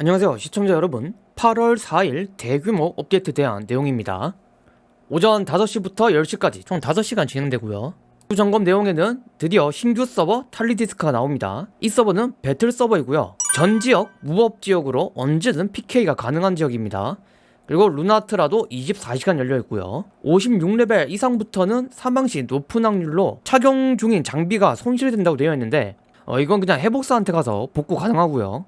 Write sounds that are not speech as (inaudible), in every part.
안녕하세요 시청자 여러분. 8월 4일 대규모 업데이트 대한 내용입니다. 오전 5시부터 10시까지 총 5시간 진행되고요. 후 점검 내용에는 드디어 신규 서버 탈리디스크가 나옵니다. 이 서버는 배틀 서버이고요. 전 지역 무법 지역으로 언제든 PK가 가능한 지역입니다. 그리고 루나트라도 24시간 열려있고요. 56레벨 이상부터는 사망시 높은 확률로 착용 중인 장비가 손실된다고 되어 있는데 어, 이건 그냥 회복사한테 가서 복구 가능하고요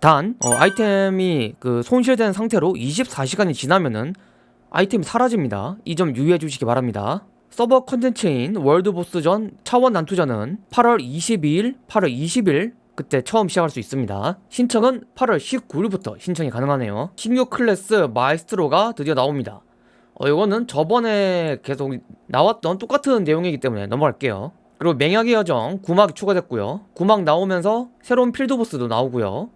단 어, 아이템이 그 손실된 상태로 24시간이 지나면은 아이템이 사라집니다. 이 점 유의해 주시기 바랍니다. 서버 컨텐츠인 월드보스전 차원 난투전은 8월 22일 8월 20일 그때 처음 시작할 수 있습니다. 신청은 8월 19일부터 신청이 가능하네요. 신규 클래스 마이스트로가 드디어 나옵니다. 어, 이거는 저번에 계속 나왔던 똑같은 내용이기 때문에 넘어갈게요. 그리고 맹약의 여정 9막이 추가됐고요. 9막 나오면서 새로운 필드보스도 나오고요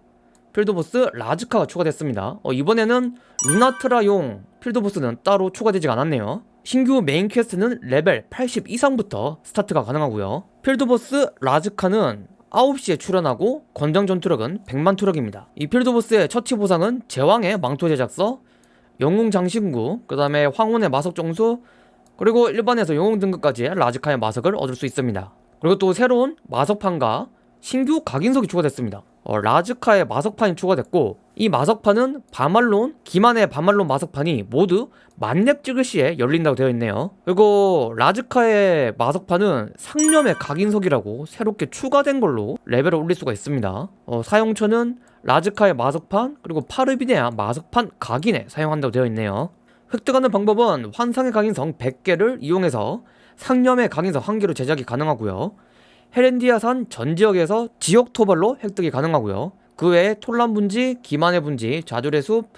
필드보스 라즈카가 추가됐습니다. 어, 이번에는 루나트라용 필드보스는 따로 추가되지 않았네요. 신규 메인 퀘스트는 레벨 80 이상부터 스타트가 가능하고요. 필드보스 라즈카는 9시에 출현하고 권장 전투력은 100만 투력입니다. 이 필드보스의 처치 보상은 제왕의 망토 제작서 영웅 장신구 그 다음에 황혼의 마석 정수 그리고 일반에서 영웅 등급까지 라즈카의 마석을 얻을 수 있습니다. 그리고 또 새로운 마석판과 신규 각인석이 추가됐습니다. 어, 라즈카의 마석판이 추가됐고 이 마석판은 바말론, 기만의 바말론 마석판이 모두 만렙 찍을 시에 열린다고 되어 있네요. 그리고 라즈카의 마석판은 상념의 각인석이라고 새롭게 추가된 걸로 레벨을 올릴 수가 있습니다. 어, 사용처는 라즈카의 마석판 그리고 파르비네아 마석판 각인에 사용한다고 되어 있네요. 획득하는 방법은 환상의 각인석 100개를 이용해서 상념의 각인석 1개로 제작이 가능하고요 헤렌디아산 전 지역에서 지역 토벌로 획득이 가능하고요. 그 외에 톨란 분지, 기만의 분지, 좌절의 숲,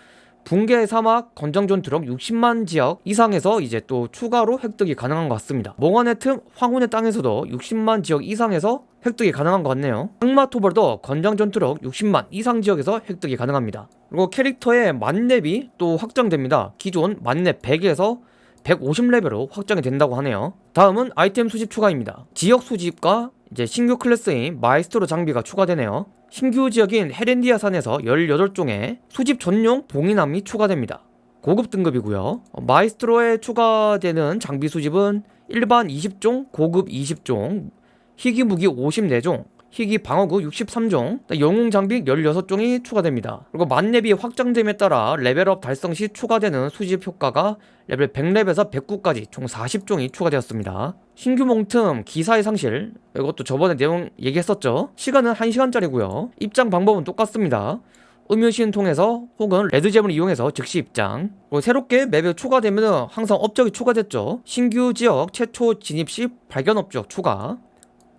붕괴의 사막, 권장 전투력 60만 지역 이상에서 이제 또 추가로 획득이 가능한 것 같습니다. 몽환의 틈, 황혼의 땅에서도 60만 지역 이상에서 획득이 가능한 것 같네요. 악마 토벌도 권장 전투력 60만 이상 지역에서 획득이 가능합니다. 그리고 캐릭터의 만렙이 또 확장됩니다. 기존 만렙 100에서 150레벨로 확장이 된다고 하네요. 다음은 아이템 수집 추가입니다. 지역 수집과 이제 신규 클래스인 마이스트로 장비가 추가되네요. 신규 지역인 헤렌디아 산에서 18종의 수집 전용 봉인함이 추가됩니다. 고급 등급이고요. 마이스트로에 추가되는 장비 수집은 일반 20종, 고급 20종, 희귀 무기 54종, 희귀 방어구 63종, 영웅 장비 16종이 추가됩니다. 그리고 만렙이 확장됨에 따라 레벨업 달성 시 추가되는 수집 효과가 레벨 100렙에서 109까지 총 40종이 추가되었습니다. 신규 몽틈 기사의 상실 이것도 저번에 내용 얘기했었죠. 시간은 1시간짜리고요. 입장 방법은 똑같습니다. 음유시인 통해서 혹은 레드젬을 이용해서 즉시 입장 그리고 새롭게 맵에 추가되면 항상 업적이 추가됐죠 신규 지역 최초 진입 시 발견 업적 추가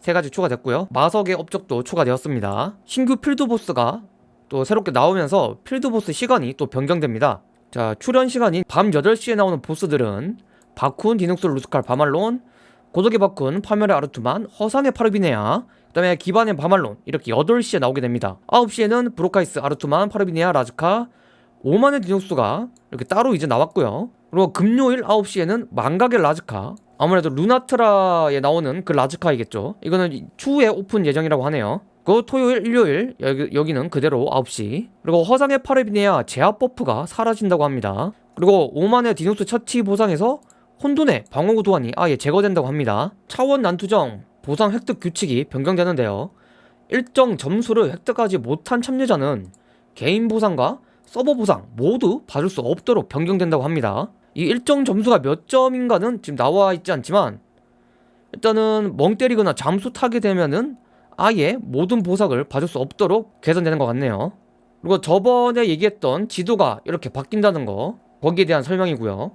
세 가지 추가됐고요. 마석의 업적도 추가되었습니다. 신규 필드보스가 또 새롭게 나오면서 필드보스 시간이 또 변경됩니다. 자 출현 시간이 밤 8시에 나오는 보스들은 바쿤, 디눅스, 루스칼, 바말론 고독의 바쿤, 파멸의 아르투만, 허상의 파르비네아 그 다음에 기만의 바말론 이렇게 8시에 나오게 됩니다. 9시에는 브로카이스, 아르투만, 파르비네아, 라즈카 오만의 디눅스가 이렇게 따로 이제 나왔고요. 그리고 금요일 9시에는 망각의 라즈카 아무래도 루나트라에 나오는 그 라즈카이겠죠. 이거는 추후에 오픈 예정이라고 하네요. 그 토요일, 일요일 여기, 여기 는 그대로 9시. 그리고 허상의 파르비네아 제압 버프가 사라진다고 합니다. 그리고 오만의 디눅스 처치 보상에서 혼돈의 방어구 도안이 아예 제거된다고 합니다. 차원 난투정 보상 획득 규칙이 변경되는데요. 일정 점수를 획득하지 못한 참여자는 개인 보상과 서버 보상 모두 받을 수 없도록 변경된다고 합니다 이 일정 점수가 몇 점인가는 지금 나와 있지 않지만 일단은 멍 때리거나 잠수 타게 되면은 아예 모든 보석을 받을 수 없도록 개선되는 것 같네요. 그리고 저번에 얘기했던 지도가 이렇게 바뀐다는 거 거기에 대한 설명이고요.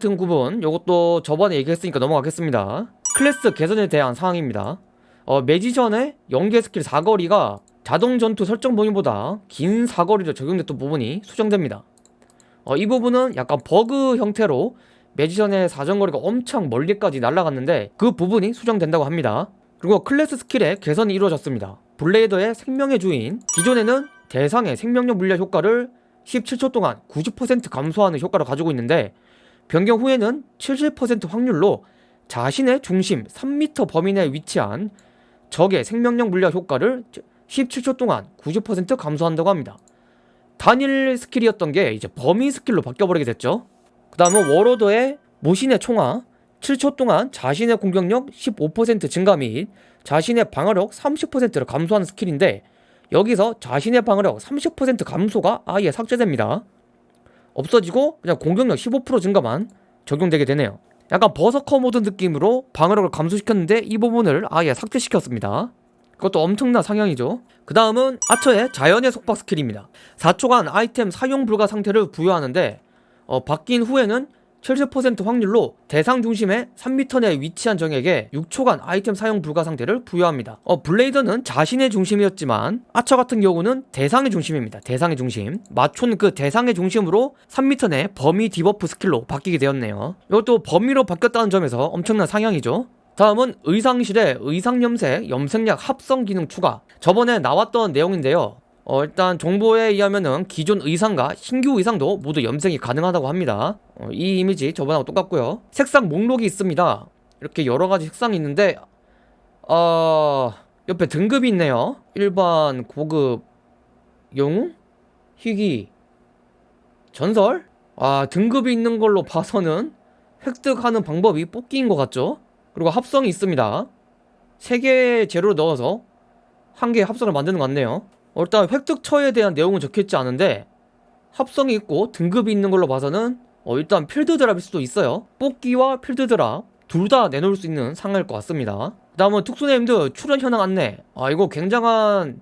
틈 구분 이것도 저번에 얘기했으니까 넘어가겠습니다. 클래스 개선에 대한 상황입니다. 어, 매지션의 연계 스킬 사거리가 자동 전투 설정 범위보다 긴 사거리로 적용됐던 부분이 수정됩니다 어, 이 부분은 약간 버그 형태로 매지션의 사정거리가 엄청 멀리까지 날아갔는데 그 부분이 수정된다고 합니다. 그리고 클래스 스킬의 개선이 이루어졌습니다. 블레이더의 생명의 주인 기존에는 대상의 생명력 물약 효과를 17초 동안 90% 감소하는 효과를 가지고 있는데 변경 후에는 70% 확률로 자신의 중심 3m 범위 내에 위치한 적의 생명력 물약 효과를 17초 동안 90% 감소한다고 합니다 단일 스킬이었던 게 이제 범위 스킬로 바뀌어버리게 됐죠. 그 다음은 워로드의 모신의 총화 7초 동안 자신의 공격력 15% 증가 및 자신의 방어력 30%를 감소하는 스킬인데 여기서 자신의 방어력 30% 감소가 아예 삭제됩니다. 없어지고 그냥 공격력 15% 증가만 적용되게 되네요. 약간 버서커 모드 느낌으로 방어력을 감소시켰는데 이 부분을 아예 삭제시켰습니다 그것도 엄청난 상향이죠. 그 다음은 아처의 자연의 속박 스킬입니다. 4초간 아이템 사용 불가 상태를 부여하는데 어, 바뀐 후에는 70% 확률로 대상 중심의 3m 내에 위치한 적에게 6초간 아이템 사용 불가 상태를 부여합니다. 어, 블레이더는 자신의 중심이었지만 아처 같은 경우는 대상의 중심입니다. 대상의 중심. 아처는 그 대상의 중심으로 3m 내 범위 디버프 스킬로 바뀌게 되었네요. 이것도 범위로 바뀌었다는 점에서 엄청난 상향이죠 다음은 의상실의 의상염색 염색약 합성 기능 추가. 저번에 나왔던 내용인데요. 어, 일단 정보에 의하면은 기존 의상과 신규 의상도 모두 염색이 가능하다고 합니다. 어, 이 이미지 저번하고 똑같고요. 색상 목록이 있습니다. 이렇게 여러가지 색상이 있는데 어... 옆에 등급이 있네요. 일반 고급 영웅 희귀 전설? 아 등급이 있는 걸로 봐서는 획득하는 방법이 뽑기인 것 같죠 그리고 합성이 있습니다. 3개의 재료를 넣어서 한 개의 합성을 만드는 것 같네요. 어, 일단 획득처에 대한 내용은 적혀있지 않은데 합성이 있고 등급이 있는 걸로 봐서는 어, 일단 필드 드랍일 수도 있어요. 뽑기와 필드 드랍 둘 다 내놓을 수 있는 상황일 것 같습니다. 그 다음은 특수네임드 출현 현황 안내. 아 이거 굉장한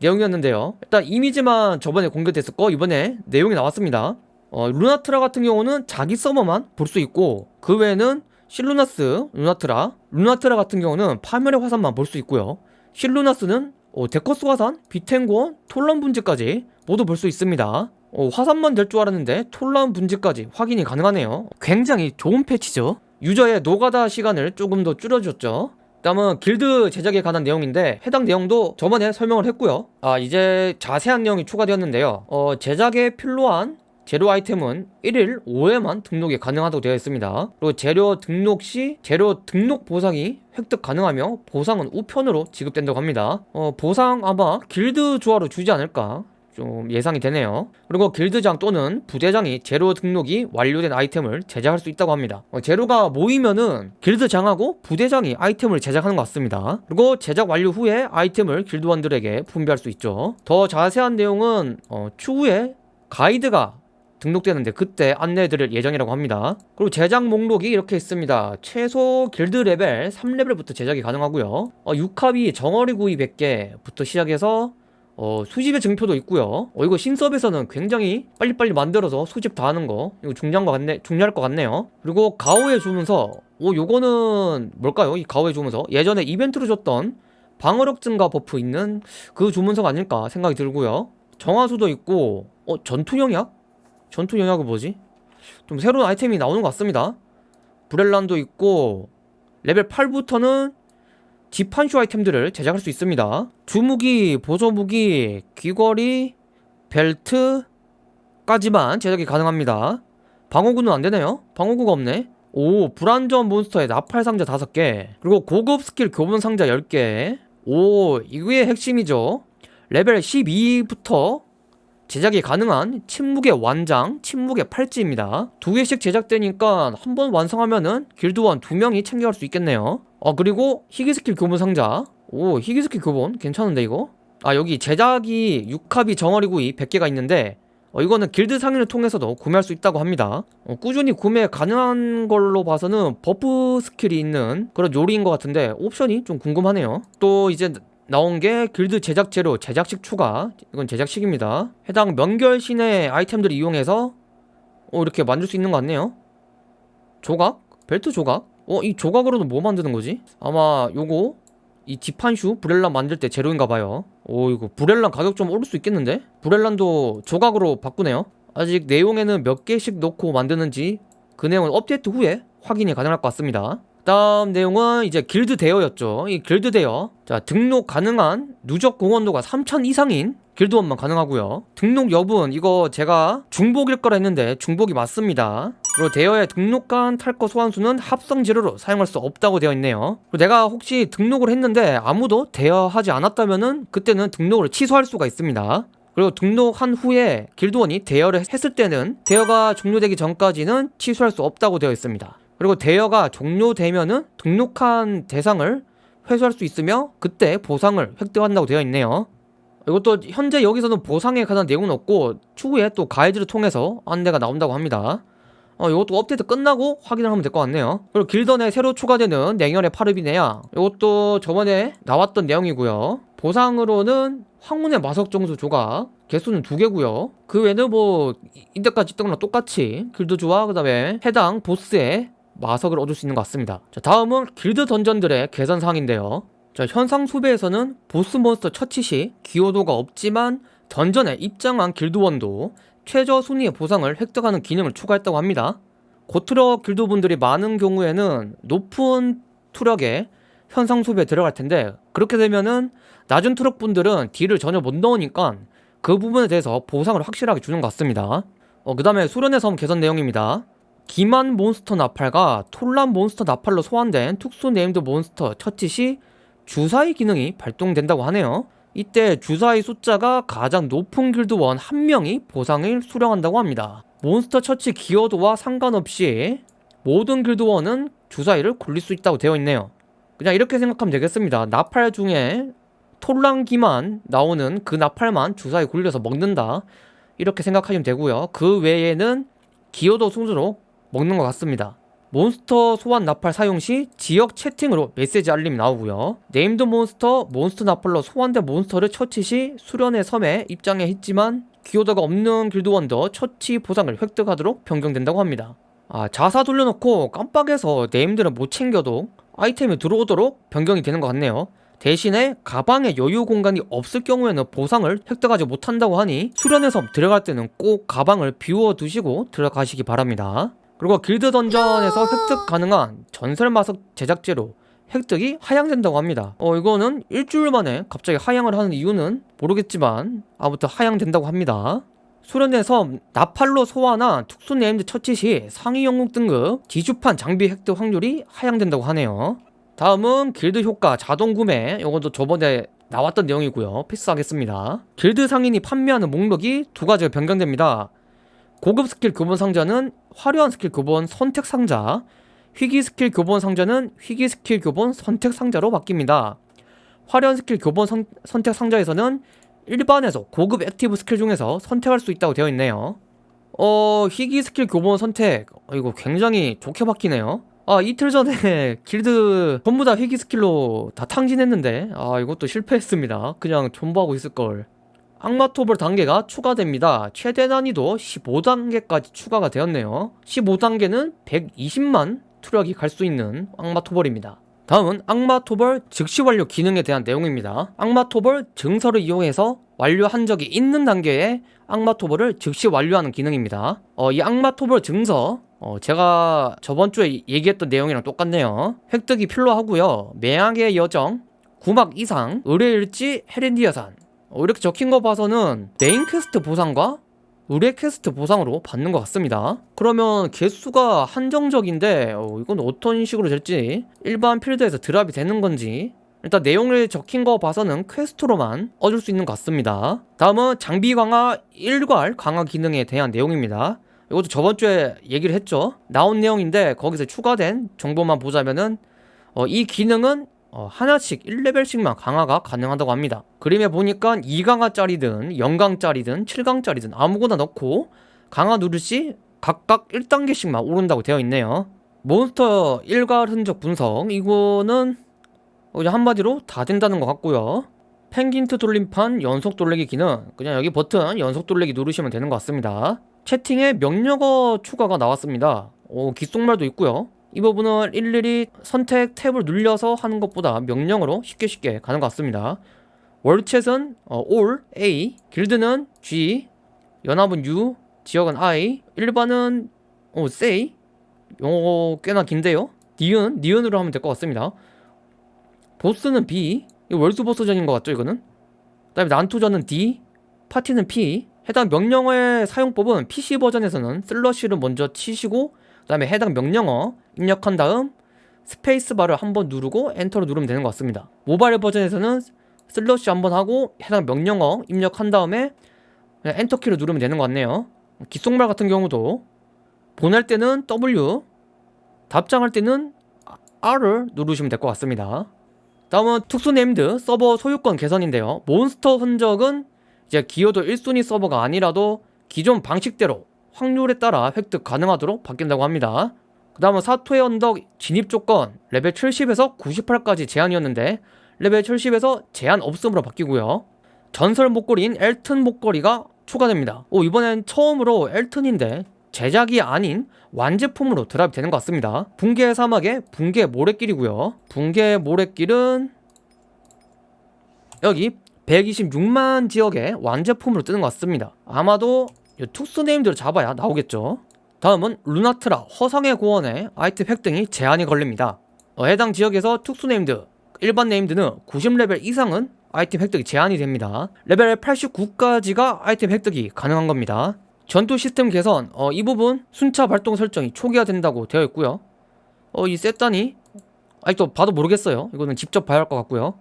내용이었는데요. 일단 이미지만 저번에 공개됐었고 이번에 내용이 나왔습니다. 어, 루나트라 같은 경우는 자기 서버만 볼 수 있고 그 외에는 실루나스, 루나트라. 루나트라 같은 경우는 파멸의 화산만 볼 수 있고요. 실루나스는 어, 데커스 화산, 비텐고원, 톨런 분지까지 모두 볼 수 있습니다. 어, 화산만 될 줄 알았는데 톨런 분지까지 확인이 가능하네요. 굉장히 좋은 패치죠. 유저의 노가다 시간을 조금 더 줄여줬죠. 다음은 길드 제작에 관한 내용인데 해당 내용도 저번에 설명을 했고요. 아 이제 자세한 내용이 추가되었는데요. 어, 제작에 필요한 재료 아이템은 1일 5회만 등록이 가능하다고 되어 있습니다. 그리고 재료 등록 시 재료 등록 보상이 획득 가능하며 보상은 우편으로 지급된다고 합니다. 어, 보상 아마 길드 조화로 주지 않을까 좀 예상이 되네요. 그리고 길드장 또는 부대장이 재료 등록이 완료된 아이템을 제작할 수 있다고 합니다. 어, 재료가 모이면은 길드장하고 부대장이 아이템을 제작하는 것 같습니다. 그리고 제작 완료 후에 아이템을 길드원들에게 분배할 수 있죠. 더 자세한 내용은 어, 추후에 가이드가 등록되는데 그때 안내해드릴 예정이라고 합니다. 그리고 제작 목록이 이렇게 있습니다. 최소 길드 레벨 3레벨부터 제작이 가능하고요. 어, 6합이 정어리 구이 100개부터 시작해서 어, 수집의 증표도 있고요. 어, 이거 신섭에서는 굉장히 빨리빨리 만들어서 수집 다 하는 거 이거 중요한 것 같네 중요할 것 같네요. 그리고 가호의 주문서. 오 요거는 뭘까요? 이 가호의 주문서. 예전에 이벤트로 줬던 방어력 증가 버프 있는 그 주문서가 아닐까 생각이 들고요. 정화수도 있고 어 전투 영약? 전투 영약은 뭐지? 좀 새로운 아이템이 나오는 것 같습니다. 브렐란도 있고 레벨 8부터는 지판슈 아이템들을 제작할 수 있습니다. 주무기, 보조무기, 귀걸이, 벨트까지만 제작이 가능합니다. 방어구는 안되네요. 방어구가 없네. 오 불완전 몬스터의 나팔 상자 5개. 그리고 고급 스킬 교본 상자 10개. 오 이게 핵심이죠. 레벨 12부터 제작이 가능한 침묵의 완장, 침묵의 팔찌입니다. 두 개씩 제작되니까 한 번 완성하면은 길드원 두 명이 챙겨갈 수 있겠네요. 어 그리고 희귀 스킬 교본 상자. 오 희귀 스킬 교본 괜찮은데 이거? 아 여기 제작이 6합이 정어리구이 100개가 있는데 어, 이거는 길드 상인을 통해서도 구매할 수 있다고 합니다 어, 꾸준히 구매 가능한 걸로 봐서는 버프 스킬이 있는 그런 요리인 것 같은데 옵션이 좀 궁금하네요 또 이제 나온 게 길드 제작 재료 제작식 추가 이건 제작식입니다 해당 명결 신의 아이템들을 이용해서 어 이렇게 만들 수 있는 것 같네요 조각? 벨트 조각? 어 이 조각으로도 뭐 만드는 거지? 아마 요거 이 지판슈 브렐란 만들 때 재료인가 봐요 오 이거 브렐란 가격 좀 오를 수 있겠는데? 브렐란도 조각으로 바꾸네요 아직 내용에는 몇 개씩 넣고 만드는지 그 내용은 업데이트 후에 확인이 가능할 것 같습니다 다음 내용은 이제 길드 대여였죠. 이 길드 대여 자 등록 가능한 누적 공헌도가 3000 이상인 길드원만 가능하고요. 등록 여부는 이거 제가 중복일 거라 했는데 중복이 맞습니다. 그리고 대여에 등록한 탈거 소환수는 합성 재료로 사용할 수 없다고 되어 있네요. 그리고 내가 혹시 등록을 했는데 아무도 대여하지 않았다면 은 그때는 등록을 취소할 수가 있습니다. 그리고 등록한 후에 길드원이 대여를 했을 때는 대여가 종료되기 전까지는 취소할 수 없다고 되어 있습니다. 그리고 대여가 종료되면은 등록한 대상을 회수할 수 있으며 그때 보상을 획득한다고 되어 있네요. 이것도 현재 여기서는 보상에 관한 내용은 없고 추후에 또 가이드를 통해서 안내가 나온다고 합니다. 어, 이것도 업데이트 끝나고 확인을 하면 될 것 같네요. 그리고 길던에 새로 추가되는 냉혈의 파르비네야. 이것도 저번에 나왔던 내용이고요. 보상으로는 황혼의 마석 정수 조각 개수는 두 개고요. 그 외에는 뭐 인데까지 있던 거랑 똑같이 길드주와 그다음에 해당 보스의 마석을 얻을 수 있는 것 같습니다. 자, 다음은 길드 던전들의 개선 사항인데요. 자, 현상 수배에서는 보스 몬스터 처치 시 기여도가 없지만 던전에 입장한 길드원도 최저 순위의 보상을 획득하는 기능을 추가했다고 합니다. 고투력 길드분들이 많은 경우에는 높은 투력에 현상 수배에 들어갈 텐데 그렇게 되면은 낮은 투력 분들은 딜을 전혀 못 넣으니까 그 부분에 대해서 보상을 확실하게 주는 것 같습니다. 어, 그 다음에 수련의 섬 개선 내용입니다. 기만 몬스터 나팔과 톨란 몬스터 나팔로 소환된 특수 named 몬스터 처치 시 주사위 기능이 발동된다고 하네요. 이때 주사위 숫자가 가장 높은 길드원 한 명이 보상을 수령한다고 합니다. 몬스터 처치 기여도와 상관없이 모든 길드원은 주사위를 굴릴 수 있다고 되어 있네요. 그냥 이렇게 생각하면 되겠습니다. 나팔 중에 톨란 기만 나오는 그 나팔만 주사위 굴려서 먹는다. 이렇게 생각하시면 되고요. 그 외에는 기여도 순서로 먹는 것 같습니다. 몬스터 소환 나팔 사용 시 지역 채팅으로 메시지 알림이 나오고요. named 몬스터, 몬스터 나팔로 소환된 몬스터를 처치 시 수련의 섬에 입장해 있지만 기여도가 없는 길드원도 처치 보상을 획득하도록 변경된다고 합니다. 아, 자사 돌려놓고 깜빡해서 named를 못 챙겨도 아이템이 들어오도록 변경이 되는 것 같네요. 대신에 가방에 여유 공간이 없을 경우에는 보상을 획득하지 못한다고 하니 수련의 섬 들어갈 때는 꼭 가방을 비워 두시고 들어가시기 바랍니다. 그리고 길드 던전에서 획득 가능한 전설 마석 제작 재료 획득이 하향된다고 합니다. 어 이거는 일주일 만에 갑자기 하향을 하는 이유는 모르겠지만 아무튼 하향된다고 합니다. 섬 나팔로 소환한 특수 named 처치 시 상위 영웅 등급 지주판 장비 획득 확률이 하향된다고 하네요. 다음은 길드 효과 자동 구매 이것도 저번에 나왔던 내용이고요. 패스하겠습니다. 길드 상인이 판매하는 목록이 두 가지가 변경됩니다. 고급 스킬 교본 상자는 화려한 스킬 교본 선택 상자, 희귀 스킬 교본 상자는 희귀 스킬 교본 선택 상자로 바뀝니다. 화려한 스킬 교본 선, 선택 상자에서는 일반에서 고급 active 스킬 중에서 선택할 수 있다고 되어 있네요. 어, 희귀 스킬 교본 선택. 어, 이거 굉장히 좋게 바뀌네요. 아, 이틀 전에 (laughs) 길드 전부 다 희귀 스킬로 다 탕진했는데, 아, 이것도 실패했습니다. 그냥 존버하고 있을걸. 악마토벌 단계가 추가됩니다. 최대 난이도 15단계까지 추가가 되었네요. 15단계는 120만 투력이 갈 수 있는 악마토벌입니다. 다음은 악마토벌 즉시 완료 기능에 대한 내용입니다. 악마토벌 증서를 이용해서 완료한 적이 있는 단계에 악마토벌을 즉시 완료하는 기능입니다. 어, 이 악마토벌 증서 어, 제가 저번 주에 얘기했던 내용이랑 똑같네요. 획득이 필요하고요. 매양의 여정, 구막 이상, 의뢰일지, 헤렌디아산 어, 이렇게 적힌 거 봐서는 메인 퀘스트 보상과 의뢰 퀘스트 보상으로 받는 것 같습니다. 그러면 개수가 한정적인데 어, 이건 어떤 식으로 될지 일반 필드에서 드랍이 되는 건지 일단 내용을 적힌 거 봐서는 퀘스트로만 얻을 수 있는 것 같습니다. 다음은 장비 강화 일괄 강화 기능에 대한 내용입니다. 이것도 저번 주에 얘기를 했죠? 나온 내용인데 거기서 추가된 정보만 보자면은 어, 이 기능은 어, 하나씩 1레벨씩만 강화가 가능하다고 합니다. 그림에 보니까 2강화짜리든 0강짜리든 7강짜리든 아무거나 넣고 강화 누르시 각각 1단계씩만 오른다고 되어 있네요. 몬스터 일괄 흔적 분석. 이거는 그냥 한마디로 다 된다는 것 같고요. 펭귄트 돌림판 연속 돌리기 기능. 그냥 여기 버튼 연속 돌리기 누르시면 되는 것 같습니다. 채팅에 명령어 추가가 나왔습니다. 오 귓속말도 있고요 이 부분은 일일이 선택 탭을 눌려서 하는 것보다 명령으로 쉽게 쉽게 가는 것 같습니다. 월챗은 어, all, A, 길드는 G, 연합은 U, 지역은 I, 일반은 어, say 영어 꽤나 긴데요? 니은, 니은으로 하면 될 것 같습니다. 보스는 B 월드 보스전인 것 같죠 이거는? 그 다음에 난투전은 D 파티는 P. 해당 명령어의 사용법은 PC 버전에서는 슬러시를 먼저 치시고 그 다음에 해당 명령어 입력한 다음 스페이스바를 한번 누르고 엔터를 누르면 되는 것 같습니다. 모바일 버전에서는 slash 한번 하고 해당 명령어 입력한 다음에 그냥 엔터키를 누르면 되는 것 같네요. 귓속말 같은 경우도 보낼 때는 W 답장할 때는 R을 누르시면 될 것 같습니다. 다음은 특수 named 서버 소유권 개선인데요. 몬스터 흔적은 이제 기여도 1순위 서버가 아니라도 기존 방식대로 확률에 따라 획득 가능하도록 바뀐다고 합니다. 그 다음은 사토의 언덕 진입 조건 레벨 70에서 98까지 제한이었는데 레벨 70에서 제한 없음으로 바뀌고요. 전설 목걸이인 엘튼 목걸이가 추가됩니다. 오 이번엔 처음으로 엘튼인데 제작이 아닌 완제품으로 드랍이 되는 것 같습니다. 붕괴 사막의 붕괴 모래길이고요. 붕괴 모래길은 여기 126만 지역의 완제품으로 뜨는 것 같습니다. 아마도 이 특수 named를 잡아야 나오겠죠. 다음은 루나트라 허성의 고원에 아이템 획득이 제한이 걸립니다. 어, 해당 지역에서 특수 named 일반 named는 90레벨 이상은 아이템 획득이 제한이 됩니다. 레벨 89까지가 아이템 획득이 가능한 겁니다. 전투 시스템 개선 어, 이 부분 순차 발동 설정이 초기화된다고 되어 있고요. 어, 이 셋단이 아직도 봐도 모르겠어요. 이거는 직접 봐야 할 것 같고요.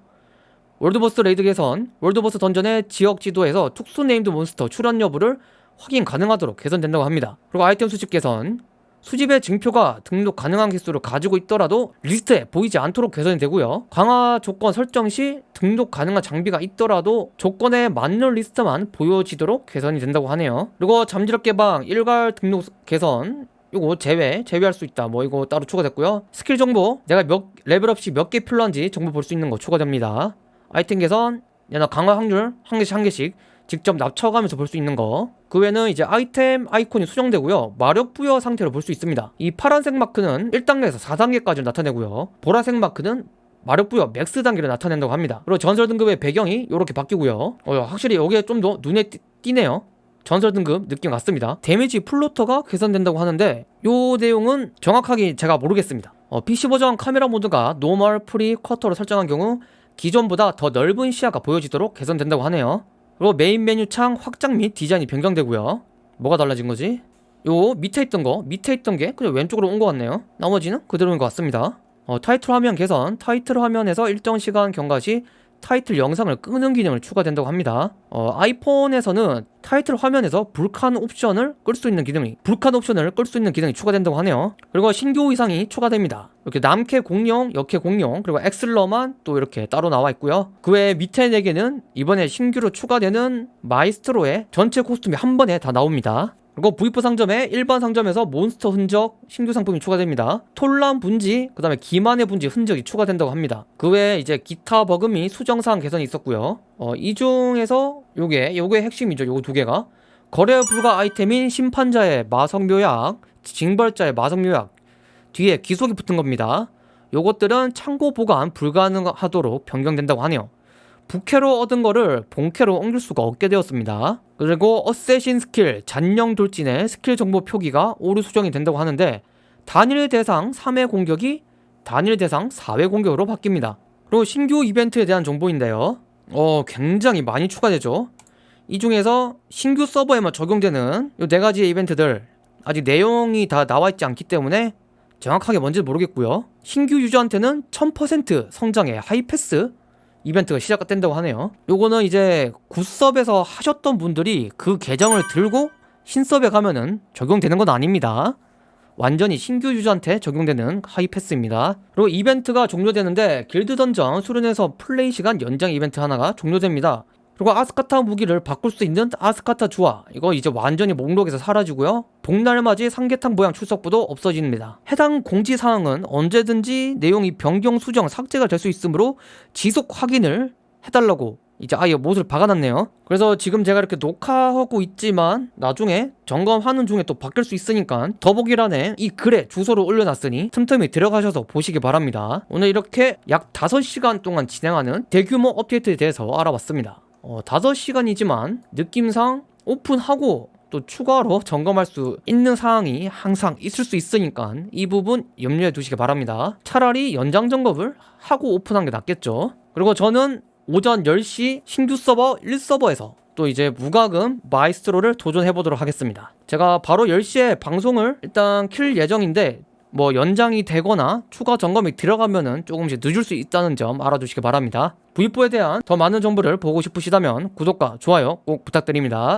world boss 레이드 개선 world boss 던전의 지역 지도에서 특수 named 몬스터 출현 여부를 확인 가능하도록 개선된다고 합니다. 그리고 아이템 수집 개선. 수집의 증표가 등록 가능한 개수를 가지고 있더라도 리스트에 보이지 않도록 개선이 되고요. 강화 조건 설정 시 등록 가능한 장비가 있더라도 조건에 맞는 리스트만 보여지도록 개선이 된다고 하네요. 그리고 잠재력 개방 일괄 등록 개선. 이거 제외 제외할 수 있다. 뭐 이거 따로 추가됐고요. 스킬 정보. 내가 몇 레벨업시 몇개 필요한지 정보 볼 수 있는 거 추가됩니다. 아이템 개선. 얘나 강화 확률 한 개씩 한 개씩 직접 납쳐가면서 볼 수 있는 거. 그 외에는 이제 아이템 아이콘이 수정되고요. 마력 부여 상태로 볼 수 있습니다. 이 파란색 마크는 1단계에서 4단계까지 나타내고요. 보라색 마크는 마력 부여 max 단계를 나타낸다고 합니다. 그리고 전설 등급의 배경이 이렇게 바뀌고요. 어, 확실히 여기에 좀 더 눈에 띄, 띄네요. 전설 등급 느낌 같습니다. damage floater가 개선된다고 하는데 요 내용은 정확하게 제가 모르겠습니다. 어, PC 버전 카메라 모드가 normal, free, quarter로 설정한 경우 기존보다 더 넓은 시야가 보여지도록 개선된다고 하네요. 그리고 메인 메뉴 창 확장 및 디자인이 변경되고요. 뭐가 달라진 거지? 요 밑에 있던 거 밑에 있던 게 그냥 왼쪽으로 온 것 같네요. 나머지는 그대로인 것 같습니다. 어, 타이틀 화면 개선. 타이틀 화면에서 일정 시간 경과 시 타이틀 영상을 끄는 기능을 추가된다고 합니다. 어, 아이폰에서는 타이틀 화면에서 Vulkan 옵션을 끌 수 있는 기능이 Vulkan 옵션을 끌 수 있는 기능이 추가된다고 하네요. 그리고 신규 의상이 추가됩니다. 이렇게 남캐 공룡, 여캐 공룡 그리고 엑슬러만 또 이렇게 따로 나와 있고요. 그 외에 밑에 4개는 이번에 신규로 추가되는 마이스트로의 전체 코스튬이 한 번에 다 나옵니다 그리고 V4 상점에 일반 상점에서 몬스터 흔적 신규 상품이 추가됩니다. 톨란 분지, 그 다음에 기만의 분지 흔적이 추가된다고 합니다. 그 외에 이제 기타 버그 및 수정사항 개선이 있었고요. 어, 이 중에서 요게 요게 핵심이죠. 요거 두 개가 거래 불가 아이템인 심판자의 마성묘약, 징벌자의 마성묘약 뒤에 귀속이 붙은 겁니다. 요것들은 창고 보관 불가능하도록 변경된다고 하네요. 부캐로 얻은 거를 본캐로 옮길 수가 없게 되었습니다. 그리고 assassin 스킬 잔영 돌진의 스킬 정보 표기가 오류 수정이 된다고 하는데 단일 대상 3회 공격이 단일 대상 4회 공격으로 바뀝니다. 그리고 신규 이벤트에 대한 정보인데요. 어, 굉장히 많이 추가되죠. 이 중에서 신규 서버에만 적용되는 이 네 가지의 이벤트들 아직 내용이 다 나와 있지 않기 때문에 정확하게 뭔지 모르겠고요. 신규 유저한테는 1000% 성장의 하이패스 이벤트가 시작된다고 하네요. 요거는 이제 굿섭에서 하셨던 분들이 그 계정을 들고 신섭에 가면은 적용되는 건 아닙니다. 완전히 신규 유저한테 적용되는 하이패스입니다. 그리고 이벤트가 종료되는데 길드 던전 수련에서 플레이 시간 연장 이벤트 하나가 종료됩니다 그리고 아스카타 무기를 바꿀 수 있는 아스카타 주화. 이거 이제 완전히 목록에서 사라지고요. 복날맞이 삼계탕 모양 출석부도 없어집니다. 해당 공지사항은 언제든지 내용이 변경 수정 삭제가 될 수 있으므로 지속 확인을 해달라고 이제 아예 못을 박아놨네요. 그래서 지금 제가 이렇게 녹화하고 있지만 나중에 점검하는 중에 또 바뀔 수 있으니까 더보기란에 이 글에 주소를 올려놨으니 틈틈이 들어가셔서 보시기 바랍니다. 오늘 이렇게 약 5시간 동안 진행하는 대규모 업데이트에 대해서 알아봤습니다 어, 5시간이지만 느낌상 오픈하고 또 추가로 점검할 수 있는 사항이 항상 있을 수 있으니까 이 부분 염려해 두시기 바랍니다. 차라리 연장 점검을 하고 오픈한 게 낫겠죠. 그리고 저는 오전 10시 신규 서버 1서버에서 또 이제 무과금 마이스트로를 도전해 보도록 하겠습니다. 제가 바로 10시에 방송을 일단 킬 예정인데 뭐 연장이 되거나 추가 점검이 들어가면은 조금씩 늦을 수 있다는 점 알아두시기 바랍니다. V4에 대한 더 많은 정보를 보고 싶으시다면 구독과 좋아요 꼭 부탁드립니다